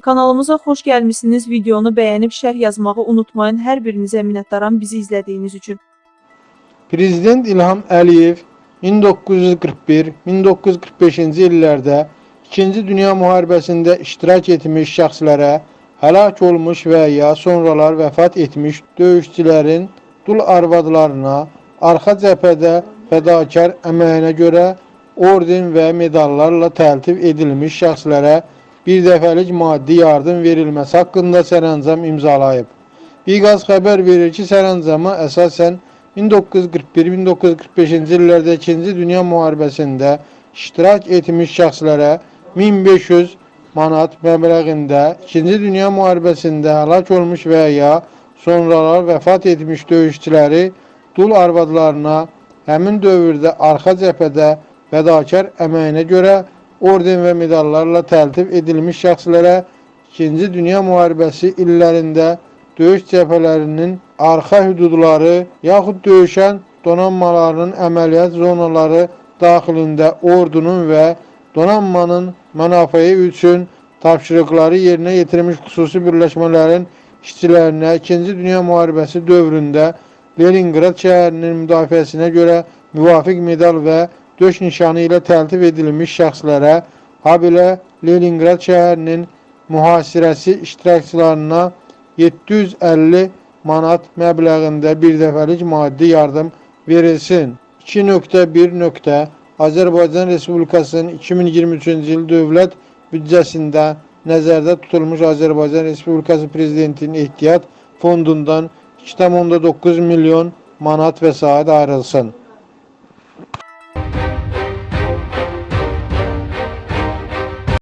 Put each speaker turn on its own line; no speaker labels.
Kanalımıza xoş gəlmisiniz. Videonu bəyənib şərh yazmağı unutmayın. Hər birinizə minnətdaram bizi izlədiyiniz üçün.
Prezident İlham Əliyev 1941-1945-ci illərdə 2-ci Dünya müharibəsində iştirak etmiş şəxslərə, həlak olmuş və ya sonralar vəfat etmiş döyüşçülərin dul arvadlarına arxa cəbhədə fədakar əməyinə görə orden və medallarla təltif edilmiş şəxslərə bir dəfəlik maddi yardım verilməsi haqqında sərəncam imzalayıb. Biqaz xəbər verir ki, sərəncama əsasən 1941-1945-ci illərdə 2-ci Dünya müharibəsində iştirak etmiş şəxslərə 1500 manat məbləğində 2-ci Dünya müharibəsində həlak olmuş və ya sonralar vəfat etmiş döyüşçüləri dul arvadlarına həmin dövrdə arxa cəbhədə fədakar əməyinə görə orden və medallarla təltif edilmiş şəxslərə 2-ci Dünya müharibəsi illərində döyüş cəbhələrinin arxa hüdudları yaxud döyüşən donanmalarının əməliyyat zonaları daxilində ordunun və donanmanın mənafeyi üçün tapşırıqları yerinə yetirmiş xüsusi birləşmələrin işçilərinə 2-ci Dünya müharibəsi dövründə Leningrad şəhərinin müdafiəsinə görə müvafiq medal və döş nişanı ilə təltif edilmiş şəxslərə, habelə Leningrad şəhərinin mühasirəsi iştirakçılarına 750 manat məbləğində bir dəfəlik maddi yardım verilsin. 2.1. Azərbaycan Respublikasının 2023-cü il dövlət büdcəsində nəzərdə tutulmuş Azərbaycan Respublikası Prezidentinin ehtiyat fondundan 2,9 milyon manat vəsait ayrılsın.